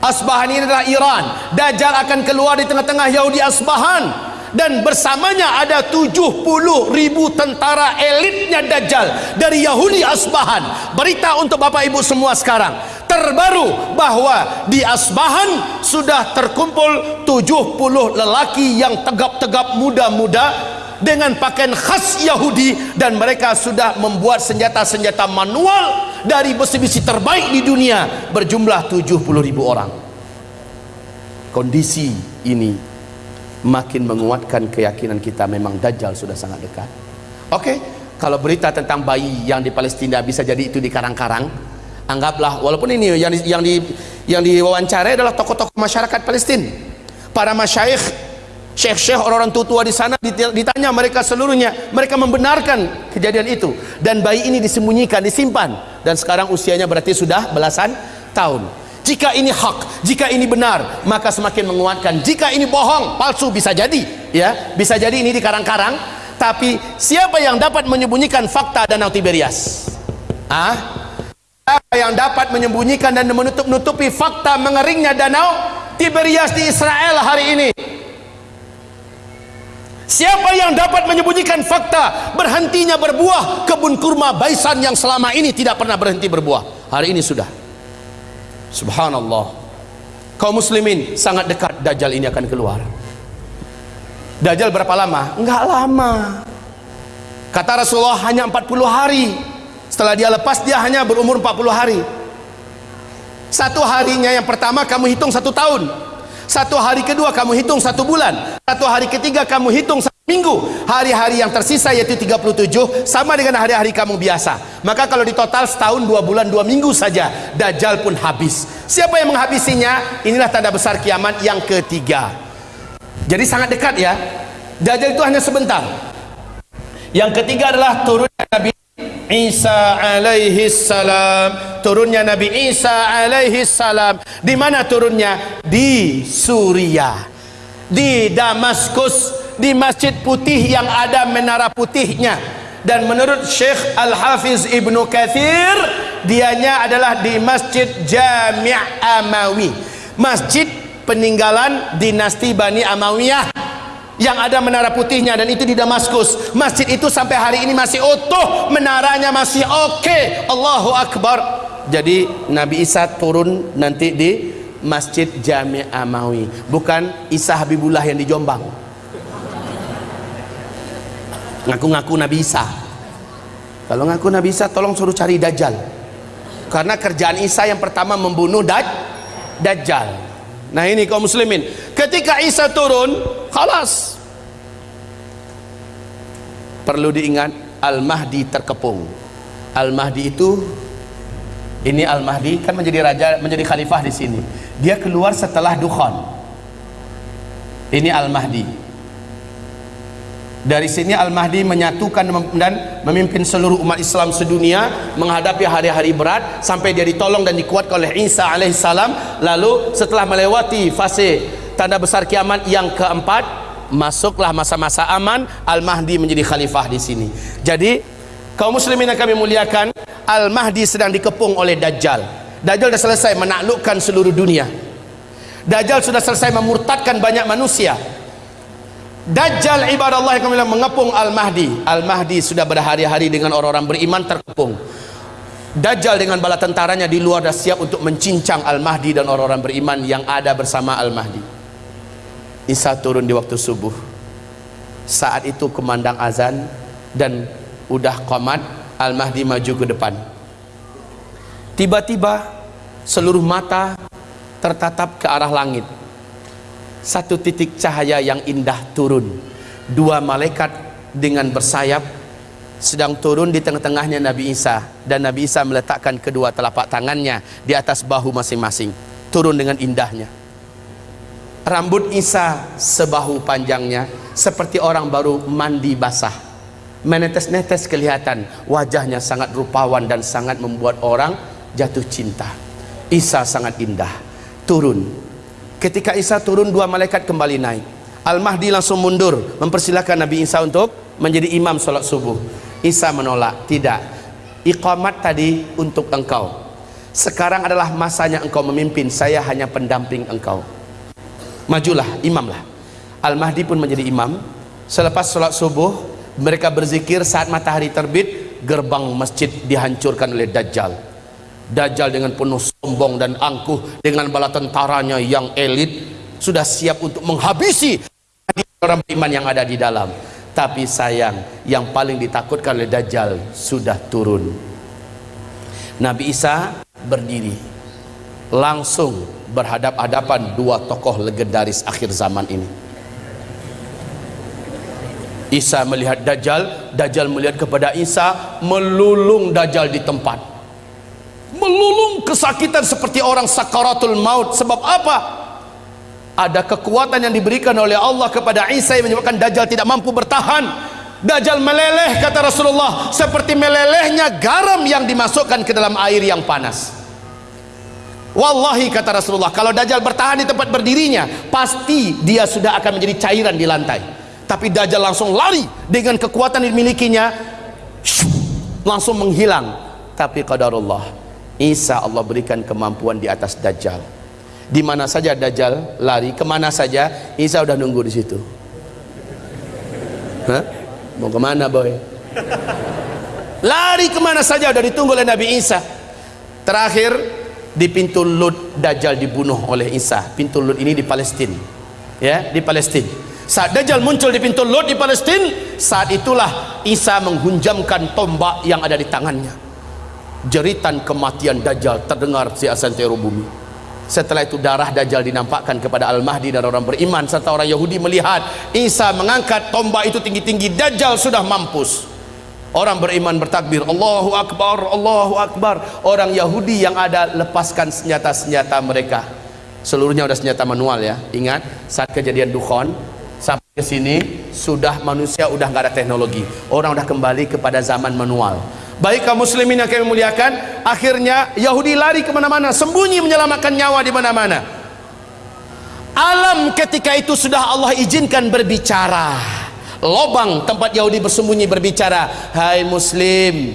Asbahan ini adalah Iran. Dajjal akan keluar di tengah-tengah Yahudi Asbahan dan bersamanya ada 70 ribu tentara elitnya Dajjal dari Yahudi Asbahan. Berita untuk Bapak Ibu semua sekarang. Terbaru bahwa di Asbahan sudah terkumpul 70 lelaki yang tegap-tegap muda-muda dengan pakaian khas Yahudi dan mereka sudah membuat senjata-senjata manual dari besi-besi terbaik di dunia berjumlah 70 ribu orang. Kondisi ini makin menguatkan keyakinan kita memang Dajjal sudah sangat dekat. Oke okay? kalau berita tentang bayi yang di Palestina bisa jadi itu di karang-karang anggaplah walaupun ini yang di, yang di yang diwawancarai adalah tokoh-tokoh masyarakat Palestina para masyayikh syekh-syekh orang-orang tua-tua di sana ditanya mereka seluruhnya mereka membenarkan kejadian itu. Dan bayi ini disembunyikan disimpan. Dan sekarang usianya berarti sudah belasan tahun jika ini hak jika ini benar maka semakin menguatkan jika ini bohong palsu bisa jadi ya bisa jadi ini di karang-karang tapi siapa yang dapat menyembunyikan fakta danau Tiberias ah Siapa yang dapat menyembunyikan dan menutup-nutupi fakta mengeringnya danau Tiberias di Israel hari ini? Siapa yang dapat menyembunyikan fakta berhentinya berbuah kebun kurma Baisan yang selama ini tidak pernah berhenti berbuah? Hari ini sudah. Subhanallah. Kaum muslimin sangat dekat Dajjal ini akan keluar. Dajjal berapa lama? Enggak lama. Kata Rasulullah hanya 40 hari setelah dia lepas dia hanya berumur 40 hari satu harinya yang pertama kamu hitung satu tahun satu hari kedua kamu hitung satu bulan satu hari ketiga kamu hitung satu minggu. Hari-hari yang tersisa yaitu 37 sama dengan hari-hari kamu biasa. Maka kalau di total setahun dua bulan dua minggu saja Dajjal pun habis. Siapa yang menghabisinya? Inilah tanda besar kiamat yang ketiga. Jadi sangat dekat ya. Dajjal itu hanya sebentar. Yang ketiga adalah turunnya Nabi Isa alaihi salam. Turunnya Nabi Isa alaihi salam. Di mana turunnya? Di Suriah. Di Damaskus di Masjid Putih yang ada menara putihnya. Dan menurut Syekh Al-Hafiz Ibnu Kathir dianya adalah di Masjid Jami' Amawi. Masjid peninggalan dinasti Bani Amawiyah yang ada menara putihnya dan itu di Damaskus. Masjid itu sampai hari ini masih utuh menaranya masih oke. Okay. Allahu Akbar. Jadi Nabi Isa turun nanti di Masjid Jami Amawi. Bukan Isa Habibullah yang di Jombang ngaku-ngaku Nabi Isa kalau ngaku Nabi Isa tolong suruh cari Dajjal karena kerjaan Isa yang pertama membunuh Daj Dajjal Nah ini kaum muslimin. Ketika Isa turun, khalas. Perlu diingat, Al-Mahdi terkepung. Al-Mahdi itu ini Al-Mahdi kan menjadi raja, menjadi khalifah di sini. Dia keluar setelah Dukhan. Ini Al-Mahdi. Dari sini Al-Mahdi menyatukan dan memimpin seluruh umat Islam sedunia menghadapi hari-hari berat sampai dia ditolong dan dikuatkan oleh Isa alaihissalam. Lalu setelah melewati fase tanda besar kiamat yang keempat, masuklah masa-masa aman, Al-Mahdi menjadi khalifah di sini. Jadi, kaum muslimin yang kami muliakan, Al-Mahdi sedang dikepung oleh Dajjal. Dajjal sudah selesai menaklukkan seluruh dunia. Dajjal sudah selesai memurtadkan banyak manusia. Dajjal ibadah Allah yang kami mengepung Al-Mahdi. Al-Mahdi sudah berhari-hari dengan orang-orang beriman terkepung. Dajjal dengan bala tentaranya di luar dah siap untuk mencincang Al-Mahdi dan orang-orang beriman yang ada bersama Al-Mahdi. Isa turun di waktu subuh. Saat itu kemandang azan dan udah qamat Al-Mahdi maju ke depan. Tiba-tiba seluruh mata tertatap ke arah langit satu titik cahaya yang indah turun. Dua malaikat dengan bersayap sedang turun di tengah-tengahnya Nabi Isa. Dan Nabi Isa meletakkan kedua telapak tangannya di atas bahu masing-masing. Turun dengan indahnya. Rambut Isa sebahu panjangnya seperti orang baru mandi basah. Menetes-netes kelihatan wajahnya sangat rupawan dan sangat membuat orang jatuh cinta. Isa sangat indah. Turun Ketika Isa turun dua malaikat kembali naik. Al-Mahdi langsung mundur mempersilahkan Nabi Isa untuk menjadi imam solat subuh. Isa menolak, tidak. Iqamat tadi untuk engkau. Sekarang adalah masanya engkau memimpin, saya hanya pendamping engkau. Majulah, imamlah. Al-Mahdi pun menjadi imam. Selepas solat subuh, mereka berzikir saat matahari terbit, gerbang masjid dihancurkan oleh Dajjal Dajjal dengan penuh sombong dan angkuh dengan bala tentaranya yang elit sudah siap untuk menghabisi orang beriman yang ada di dalam. Tapi sayang yang paling ditakutkan oleh Dajjal sudah turun. Nabi Isa berdiri langsung berhadap-hadapan dua tokoh legendaris akhir zaman ini. Isa melihat Dajjal Dajjal melihat kepada Isa melulung Dajjal di tempat melulung kesakitan seperti orang sakaratul maut. Sebab apa? Ada kekuatan yang diberikan oleh Allah kepada Isa yang menyebabkan Dajjal tidak mampu bertahan. Dajjal meleleh kata Rasulullah seperti melelehnya garam yang dimasukkan ke dalam air yang panas. Wallahi kata Rasulullah kalau Dajjal bertahan di tempat berdirinya pasti dia sudah akan menjadi cairan di lantai. Tapi Dajjal langsung lari dengan kekuatan yang dimilikinya langsung menghilang. Tapi qadarullah Isa Allah berikan kemampuan di atas Dajjal. Di mana saja Dajjal lari ke mana saja Isa udah nunggu di situ. Hah? mau ke mana boy? Lari ke mana saja udah ditunggu oleh Nabi Isa. Terakhir di pintu Lut Dajjal dibunuh oleh Isa. Pintu Lut ini di Palestina ya di Palestina saat Dajjal muncul di pintu Lut di Palestina saat itulah Isa menghunjamkan tombak yang ada di tangannya jeritan kematian Dajjal terdengar di asantero bumi. Setelah itu darah Dajjal dinampakkan kepada Al-Mahdi dan orang beriman serta orang Yahudi melihat Isa mengangkat tombak itu tinggi-tinggi. Dajjal sudah mampus. Orang beriman bertakbir Allahu Akbar Allahu Akbar. Orang Yahudi yang ada lepaskan senjata-senjata mereka. Seluruhnya sudah senjata manual ya. Ingat saat kejadian Dukhon sampai ke sini sudah manusia udah nggak ada teknologi. Orang udah kembali kepada zaman manual baik kaum muslimin yang kami muliakan akhirnya Yahudi lari ke mana-mana sembunyi menyelamatkan nyawa di mana-mana. Alam ketika itu sudah Allah izinkan berbicara. Lobang tempat Yahudi bersembunyi berbicara hai muslim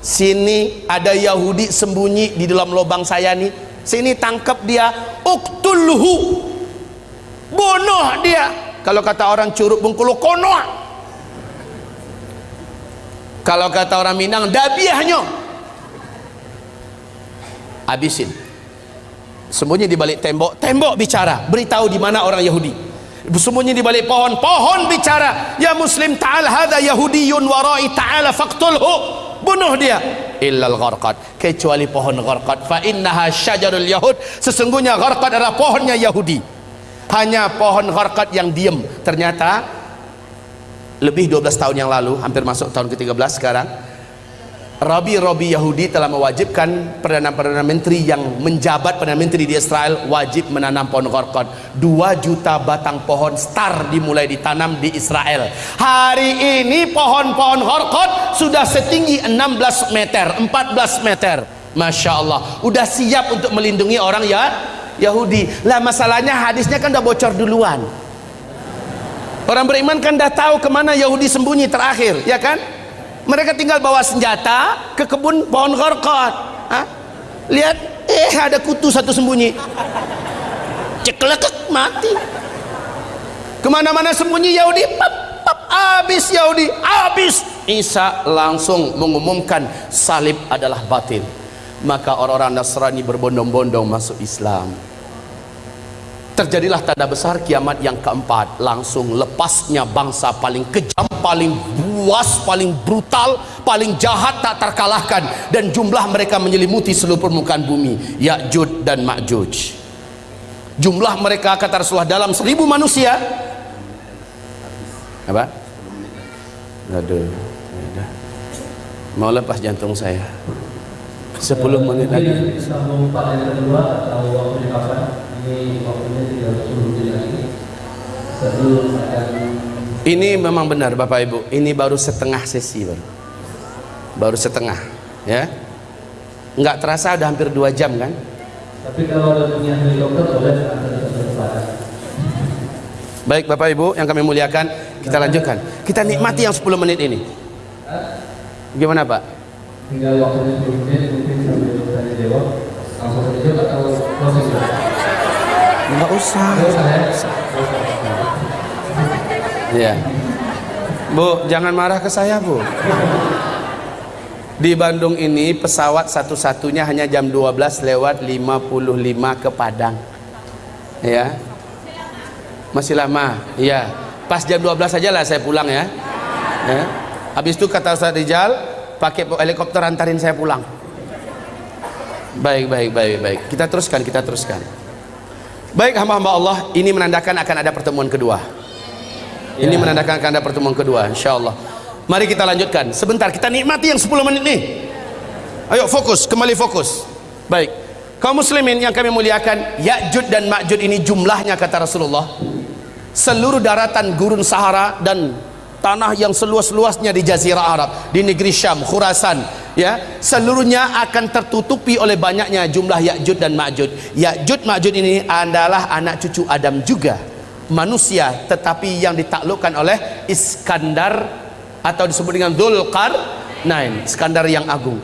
sini ada Yahudi sembunyi di dalam lobang saya nih. Sini tangkap dia uktulhu bunuh dia. Kalau kata orang curug bengkulu konoh kalau kata orang Minang dabiahnya. Habisin. Sembunyi di balik tembok. Tembok bicara. Beritahu di mana orang Yahudi. Sembunyi di balik pohon. Pohon bicara. Ya muslim ta'al hadha yahudiyun warai ta'ala faqtulhu. Bunuh dia. Illal gharqad. Kecuali pohon gharqad. Fa innaha syajarul yahud. Sesungguhnya gharqad adalah pohonnya Yahudi. Hanya pohon gharqad yang diam ternyata lebih 12 tahun yang lalu hampir masuk tahun ke-13 sekarang Rabi-Rabi Yahudi telah mewajibkan Perdana-Perdana Menteri yang menjabat Perdana Menteri di Israel wajib menanam pohon korkot 2 juta batang pohon star dimulai ditanam di Israel. Hari ini pohon-pohon korkot sudah setinggi 16 meter 14 meter. Masya Allah. Udah siap untuk melindungi orang ya Yahudi. Lah masalahnya hadisnya kan udah bocor duluan Orang beriman kan dah tahu ke mana Yahudi sembunyi terakhir, ya kan? Mereka tinggal bawa senjata ke kebun pohon korkot. Lihat, eh ada kutu satu sembunyi. Ceklekek mati. Ke mana-mana sembunyi Yahudi, pap, pap, habis Yahudi, habis. Isa langsung mengumumkan salib adalah batil. Maka orang-orang Nasrani berbondong-bondong masuk Islam terjadilah tanda besar kiamat yang keempat. Langsung lepasnya bangsa paling kejam paling buas paling brutal paling jahat tak terkalahkan. Dan jumlah mereka menyelimuti seluruh permukaan bumi Ya'jud dan Ma'juj. Jumlah mereka kata Rasulullah dalam seribu manusia. Apa? aduh mau lepas jantung saya 10 menit lagi.
Sambung pada yang kedua atau kapan ini waktunya tidak menit lagi.
Ini memang benar Bapak Ibu. Ini baru setengah sesi baru baru setengah ya. Nggak terasa udah hampir dua jam kan?
Tapi kalau ada punya helikopter boleh
baik Bapak Ibu yang kami muliakan kita lanjutkan. Kita nikmati yang 10 menit ini. Gimana Pak
tinggal waktunya 10 menit mungkin sambil tanya jawab langsung saja atau proses
Enggak usah. Iya. Bu, jangan marah ke saya, Bu. Di Bandung ini pesawat satu-satunya hanya jam 12 lewat 55 ke Padang. Ya. Masih lama. Iya. Pas jam 12 saja lah saya pulang ya. ya. Habis itu kata Ustaz Rijal, pakai helikopter antarin saya pulang. Baik, baik, baik, baik. Kita teruskan, kita teruskan. Baik hamba-hamba Allah, ini menandakan akan ada pertemuan kedua. Ini ya. menandakan akan ada pertemuan kedua, insya Allah. Mari kita lanjutkan. Sebentar, kita nikmati yang 10 menit nih. Ayo fokus, kembali fokus. baik kaum muslimin yang kami muliakan Ya'jud dan Ma'jud ini jumlahnya kata Rasulullah seluruh daratan gurun Sahara dan tanah yang seluas-luasnya di jazirah Arab di negeri Syam, Khurasan ya, seluruhnya akan tertutupi oleh banyaknya jumlah Ya'jud dan Ma'jud. Ya'jud Ma'jud ini adalah anak cucu Adam juga manusia tetapi yang ditaklukkan oleh Iskandar atau disebut dengan Dzulqarnain Iskandar yang agung.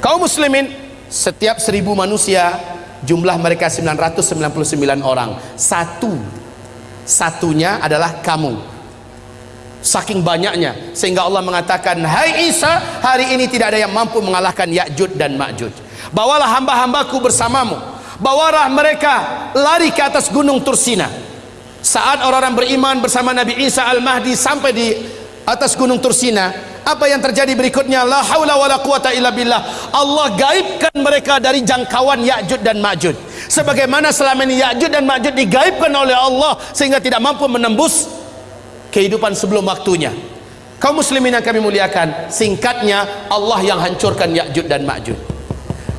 Kaum muslimin setiap seribu manusia jumlah mereka 999 orang. Satu satunya adalah kamu saking banyaknya. Sehingga Allah mengatakan hai Isa hari ini tidak ada yang mampu mengalahkan Ya'jud dan Ma'jud. Bawalah hamba-hambaku bersamamu. Bawalah mereka lari ke atas gunung Tursina. Saat orang-orang beriman bersama Nabi Isa Al-Mahdi sampai di atas gunung Tursina apa yang terjadi berikutnya? La haula wala quwata illa billah. Allah gaibkan mereka dari jangkauan Ya'jud dan Ma'jud. Sebagaimana selama ini Ya'jud dan Ma'jud digaibkan oleh Allah sehingga tidak mampu menembus kehidupan sebelum waktunya. Kaum muslimin yang kami muliakan singkatnya Allah yang hancurkan Ya'jud dan Ma'jud.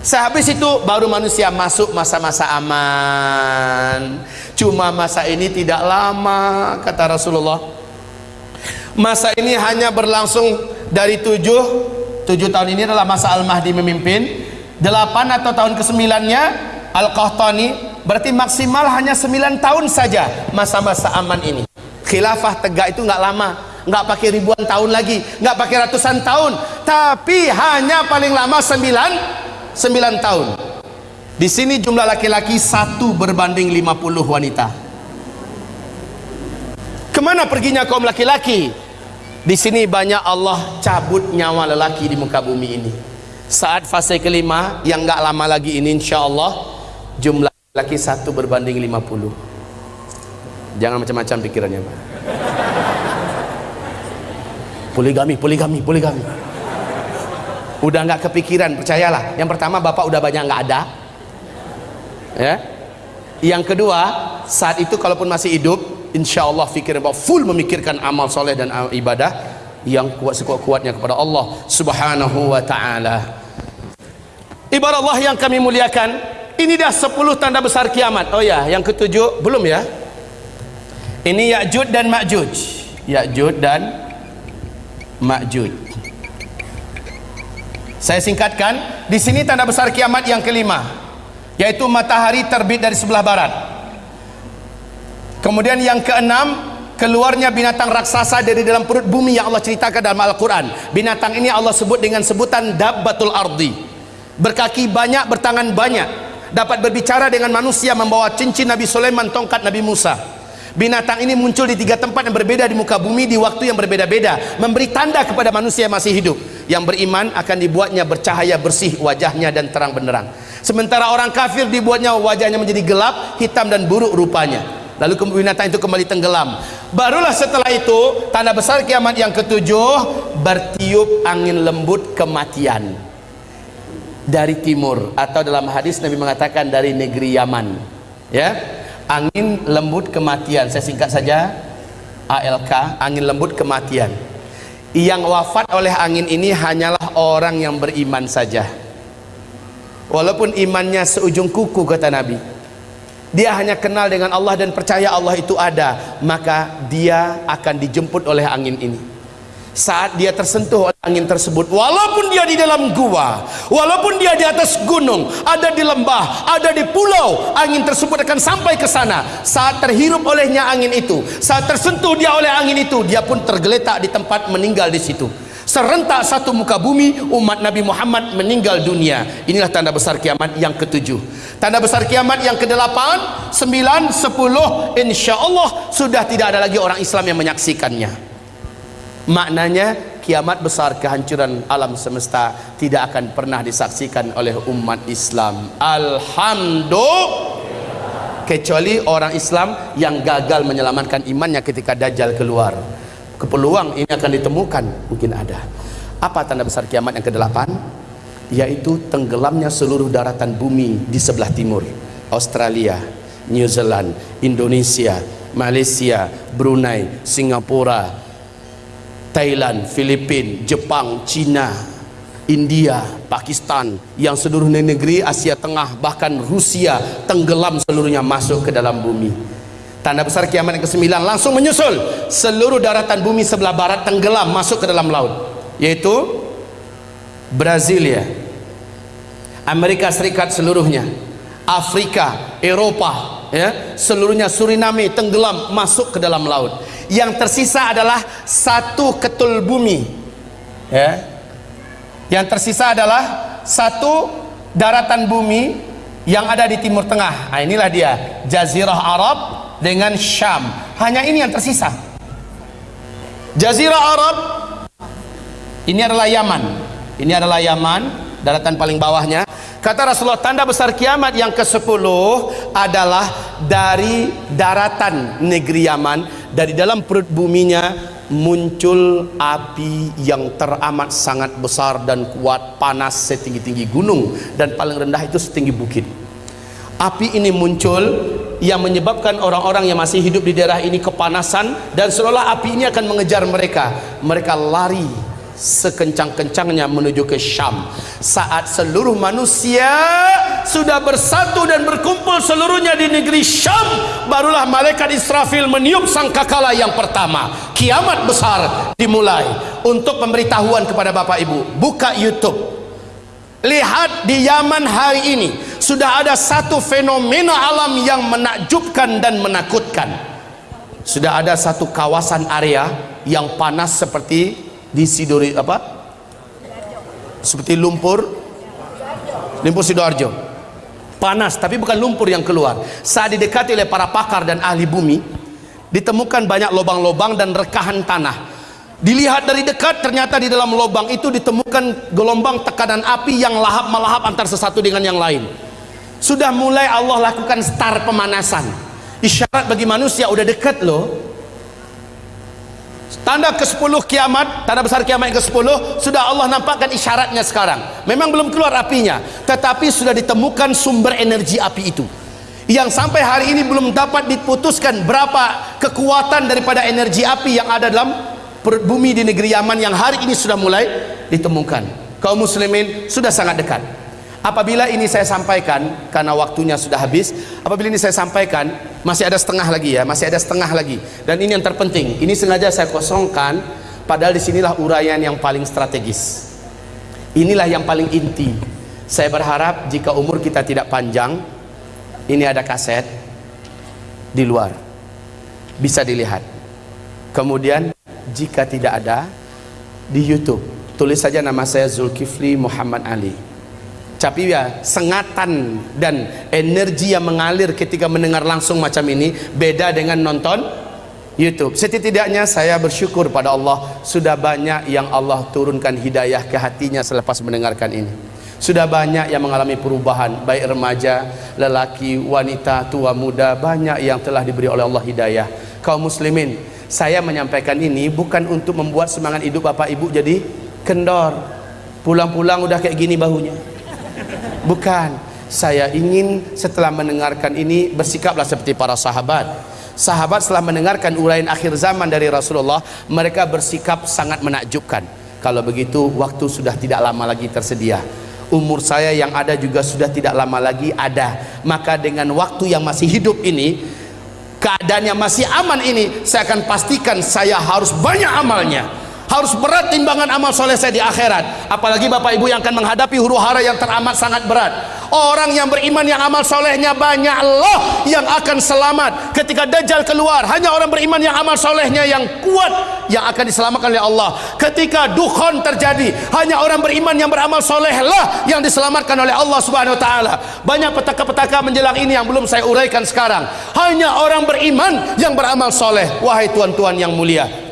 Sehabis itu baru manusia masuk masa-masa aman. Cuma masa ini tidak lama kata Rasulullah. Masa ini hanya berlangsung dari tujuh tujuh tahun ini adalah masa Al-Mahdi memimpin. Delapan atau tahun kesembilannya Al-Qahtani berarti maksimal hanya sembilan tahun saja masa-masa aman ini khilafah tegak itu nggak lama nggak pakai ribuan tahun lagi nggak pakai ratusan tahun tapi hanya paling lama sembilan sembilan tahun di sini jumlah laki-laki satu berbanding lima puluh wanita ke mana perginya kaum laki-laki di sini banyak Allah cabut nyawa lelaki di muka bumi ini. Saat fase kelima yang enggak lama lagi ini insya Allah jumlah laki satu berbanding 50. Jangan macam-macam pikirannya, Pak. Poligami, poligami, poligami. Udah enggak kepikiran, percayalah. Yang pertama Bapak udah banyak enggak ada. Ya. Yang kedua, saat itu kalaupun masih hidup, insya Allah fikir bahwa full memikirkan amal soleh dan ibadah yang kuat sekuat-kuatnya kepada Allah subhanahu wa ta'ala ibarat Allah yang kami muliakan ini dah 10 tanda besar kiamat oh ya yang ketujuh belum ya ini Ya'jud dan Ma'jud Ya'jud dan Ma'jud saya singkatkan di sini tanda besar kiamat yang kelima yaitu matahari terbit dari sebelah barat Kemudian yang keenam keluarnya binatang raksasa dari dalam perut bumi yang Allah ceritakan dalam Al-Quran. Binatang ini Allah sebut dengan sebutan Dabbatul Ardi. Berkaki banyak, bertangan banyak. Dapat berbicara dengan manusia membawa cincin Nabi Sulaiman, tongkat Nabi Musa. Binatang ini muncul di tiga tempat yang berbeda di muka bumi di waktu yang berbeda-beda. Memberi tanda kepada manusia yang masih hidup. Yang beriman akan dibuatnya bercahaya bersih wajahnya dan terang benderang. Sementara orang kafir dibuatnya wajahnya menjadi gelap, hitam dan buruk rupanya lalu binatang itu kembali tenggelam barulah setelah itu tanda besar kiamat yang ketujuh bertiup angin lembut kematian dari timur atau dalam hadis Nabi mengatakan dari negeri Yaman ya angin lembut kematian. Saya singkat saja. ALK angin lembut kematian. Yang wafat oleh angin ini hanyalah orang yang beriman saja. Walaupun imannya seujung kuku kata Nabi. Dia hanya kenal dengan Allah dan percaya Allah itu ada. Maka dia akan dijemput oleh angin ini saat dia tersentuh oleh angin tersebut. Walaupun dia di dalam gua walaupun dia di atas gunung ada di lembah ada di pulau angin tersebut akan sampai ke sana. Saat terhirup olehnya angin itu saat tersentuh dia oleh angin itu dia pun tergeletak di tempat meninggal di situ. Serentak satu muka bumi umat Nabi Muhammad meninggal dunia. Inilah tanda besar kiamat yang ketujuh. Tanda besar kiamat yang kedelapan sembilan sepuluh insya Allah sudah tidak ada lagi orang Islam yang menyaksikannya maknanya kiamat besar kehancuran alam semesta tidak akan pernah disaksikan oleh umat Islam. Alhamdulillah. Kecuali orang Islam yang gagal menyelamatkan imannya ketika Dajjal keluar. Kepeluang ini akan ditemukan mungkin ada. Apa tanda besar kiamat yang ke-8 yaitu tenggelamnya seluruh daratan bumi di sebelah timur. Australia New Zealand Indonesia Malaysia Brunei Singapura Thailand Filipina Jepang China India, Pakistan, yang seluruh negeri Asia Tengah, bahkan Rusia tenggelam seluruhnya masuk ke dalam bumi. Tanda besar kiamat yang ke-9 langsung menyusul seluruh daratan bumi sebelah barat tenggelam masuk ke dalam laut, yaitu Brasilia, Amerika Serikat seluruhnya, Afrika, Eropa, ya, seluruhnya Suriname tenggelam masuk ke dalam laut. Yang tersisa adalah satu ketul bumi, ya, yang tersisa adalah satu daratan bumi yang ada di timur tengah. Nah, inilah dia Jazirah Arab dengan Syam. Hanya ini yang tersisa. Jazirah Arab ini adalah Yaman. Ini adalah Yaman daratan paling bawahnya. Kata Rasulullah tanda besar kiamat yang ke-10 adalah dari daratan negeri Yaman. Dari dalam perut buminya muncul api yang teramat sangat besar dan kuat panas setinggi-tinggi gunung. Dan paling rendah itu setinggi bukit. Api ini muncul yang menyebabkan orang-orang yang masih hidup di daerah ini kepanasan dan seolah api ini akan mengejar mereka. Mereka lari sekencang-kencangnya menuju ke Syam. Saat seluruh manusia sudah bersatu dan berkumpul seluruhnya di negeri Syam barulah malaikat Israfil meniup sangkakala yang pertama. Kiamat besar dimulai. Untuk pemberitahuan kepada Bapak Ibu buka YouTube. Lihat di Yaman hari ini sudah ada satu fenomena alam yang menakjubkan dan menakutkan. Sudah ada satu kawasan area yang panas seperti di Sidori apa? Seperti lumpur. Lumpur Sidoarjo. Panas tapi bukan lumpur yang keluar. Saat didekati oleh para pakar dan ahli bumi ditemukan banyak lubang-lubang dan rekahan tanah. Dilihat dari dekat ternyata di dalam lubang itu ditemukan gelombang tekanan api yang lahap melahap antar sesuatu dengan yang lain. Sudah mulai Allah lakukan start pemanasan. Isyarat bagi manusia udah dekat loh tanda ke-10 kiamat tanda besar kiamat yang ke-10 sudah Allah nampakkan isyaratnya sekarang. Memang belum keluar apinya tetapi sudah ditemukan sumber energi api itu. Yang sampai hari ini belum dapat diputuskan berapa kekuatan daripada energi api yang ada dalam bumi di negeri Yaman yang hari ini sudah mulai ditemukan. Kaum muslimin sudah sangat dekat apabila ini saya sampaikan karena waktunya sudah habis apabila ini saya sampaikan masih ada setengah lagi ya masih ada setengah lagi. Dan ini yang terpenting ini sengaja saya kosongkan padahal di sinilah uraian yang paling strategis. Inilah yang paling inti. Saya berharap jika umur kita tidak panjang ini ada kaset di luar. Bisa dilihat. Kemudian jika tidak ada di YouTube. Tulis saja nama saya Zulkifli Muhammad Ali tapi ya sengatan dan energi yang mengalir ketika mendengar langsung macam ini beda dengan nonton YouTube. Setidaknya saya bersyukur pada Allah sudah banyak yang Allah turunkan hidayah ke hatinya selepas mendengarkan ini. Sudah banyak yang mengalami perubahan baik remaja, lelaki, wanita, tua, muda banyak yang telah diberi oleh Allah hidayah. Kaum muslimin saya menyampaikan ini bukan untuk membuat semangat hidup bapak ibu jadi kendor. Pulang-pulang udah kayak gini bahunya bukan. Saya ingin setelah mendengarkan ini bersikaplah seperti para sahabat. Sahabat setelah mendengarkan uraian akhir zaman dari Rasulullah mereka bersikap sangat menakjubkan. Kalau begitu waktu sudah tidak lama lagi tersedia. Umur saya yang ada juga sudah tidak lama lagi ada. Maka dengan waktu yang masih hidup ini keadaan yang masih aman ini saya akan pastikan saya harus banyak amalnya harus berat timbangan amal soleh saya di akhirat. Apalagi bapak ibu yang akan menghadapi huru hara yang teramat sangat berat. Orang yang beriman yang amal solehnya banyak loh yang akan selamat. Ketika dajjal keluar hanya orang beriman yang amal solehnya yang kuat yang akan diselamatkan oleh Allah. Ketika dukhon terjadi hanya orang beriman yang beramal soleh lah yang diselamatkan oleh Allah subhanahu wa ta'ala. Banyak petaka-petaka menjelang ini yang belum saya uraikan sekarang. Hanya orang beriman yang beramal soleh. Wahai tuan-tuan yang mulia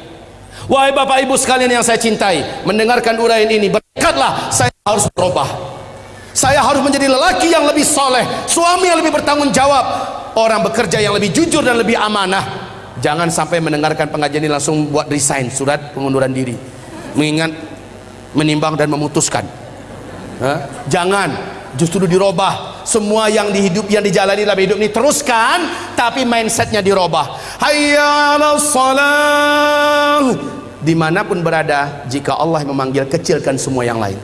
Wahai Bapak Ibu sekalian yang saya cintai, mendengarkan uraian ini, berkatlah saya harus berubah. Saya harus menjadi lelaki yang lebih soleh, suami yang lebih bertanggung jawab, orang bekerja yang lebih jujur dan lebih amanah. Jangan sampai mendengarkan pengajian ini langsung buat resign surat pengunduran diri. Mengingat, menimbang dan memutuskan. Hah? Jangan, justru dirubah. Semua yang di hidup yang dijalani dalam hidup ini teruskan, tapi mindsetnya dirubah. Hayya salam di mana pun berada jika Allah memanggil kecilkan semua yang lain.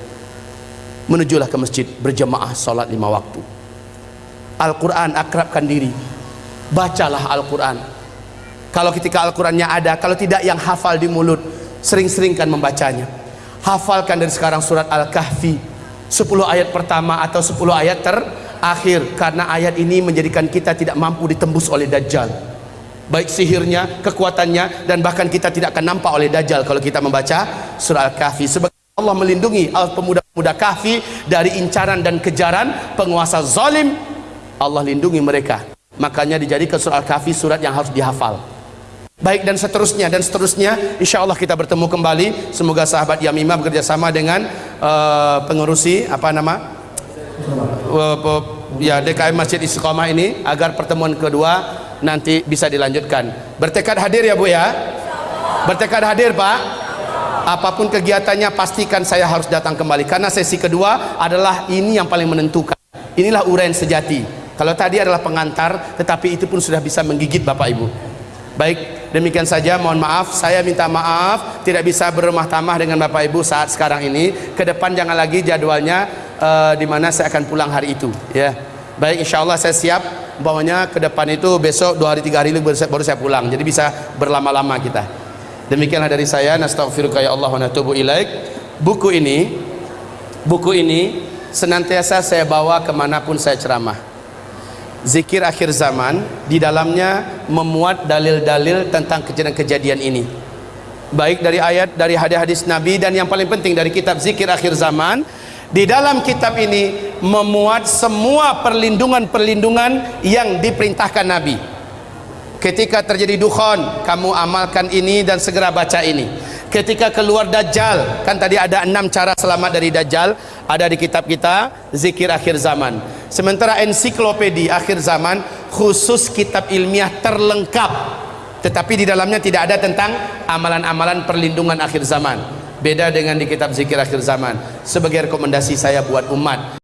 Menujulah ke masjid berjemaah salat lima waktu. Al-Quran akrabkan diri. Bacalah Al-Quran. Kalau ketika Al-Qurannya ada kalau tidak yang hafal di mulut sering-seringkan membacanya. Hafalkan dari sekarang surat Al-Kahfi. 10 ayat pertama atau 10 ayat terakhir. Karena ayat ini menjadikan kita tidak mampu ditembus oleh Dajjal baik sihirnya, kekuatannya dan bahkan kita tidak akan nampak oleh Dajjal kalau kita membaca surah Al-Kahfi. Sebagai Allah melindungi pemuda-pemuda kahfi dari incaran dan kejaran penguasa zalim Allah lindungi mereka. Makanya dijadikan surah Al-Kahfi surat yang harus dihafal. Baik dan seterusnya dan seterusnya insya Allah kita bertemu kembali. Semoga sahabat Yamimah bekerjasama dengan uh, pengurusi apa nama? Uh, ya DKM Masjid Istiqomah ini agar pertemuan kedua nanti bisa dilanjutkan. Bertekad hadir ya Bu ya? Bertekad hadir Pak? Apa pun kegiatannya pastikan saya harus datang kembali. Karena sesi kedua adalah ini yang paling menentukan. Inilah uren sejati. Kalau tadi adalah pengantar tetapi itu pun sudah bisa menggigit Bapak Ibu. Baik demikian saja. Mohon maaf saya minta maaf. Tidak bisa berumah tamah dengan Bapak Ibu saat sekarang ini. Ke depan jangan lagi jadwalnya uh, di mana saya akan pulang hari itu ya. Baik insya Allah saya siap umpamanya ke depan itu besok dua hari tiga hari baru baru saya pulang. Jadi bisa berlama-lama kita. Demikianlah dari saya. Nastaghfiruka ya Allah wa natubu ilaik. Buku ini buku ini senantiasa saya bawa ke mana pun saya ceramah. Zikir akhir zaman di dalamnya memuat dalil-dalil tentang kejadian-kejadian ini. Baik dari ayat dari hadis-hadis Nabi dan yang paling penting dari kitab zikir akhir zaman di dalam kitab ini memuat semua perlindungan-perlindungan yang diperintahkan Nabi. Ketika terjadi dukhon kamu amalkan ini dan segera baca ini. Ketika keluar dajjal kan tadi ada enam cara selamat dari dajjal ada di kitab kita zikir akhir zaman. Sementara ensiklopedi akhir zaman khusus kitab ilmiah terlengkap. Tetapi di dalamnya tidak ada tentang amalan-amalan perlindungan akhir zaman beda dengan di kitab zikir akhir zaman. Sebagai rekomendasi saya buat umat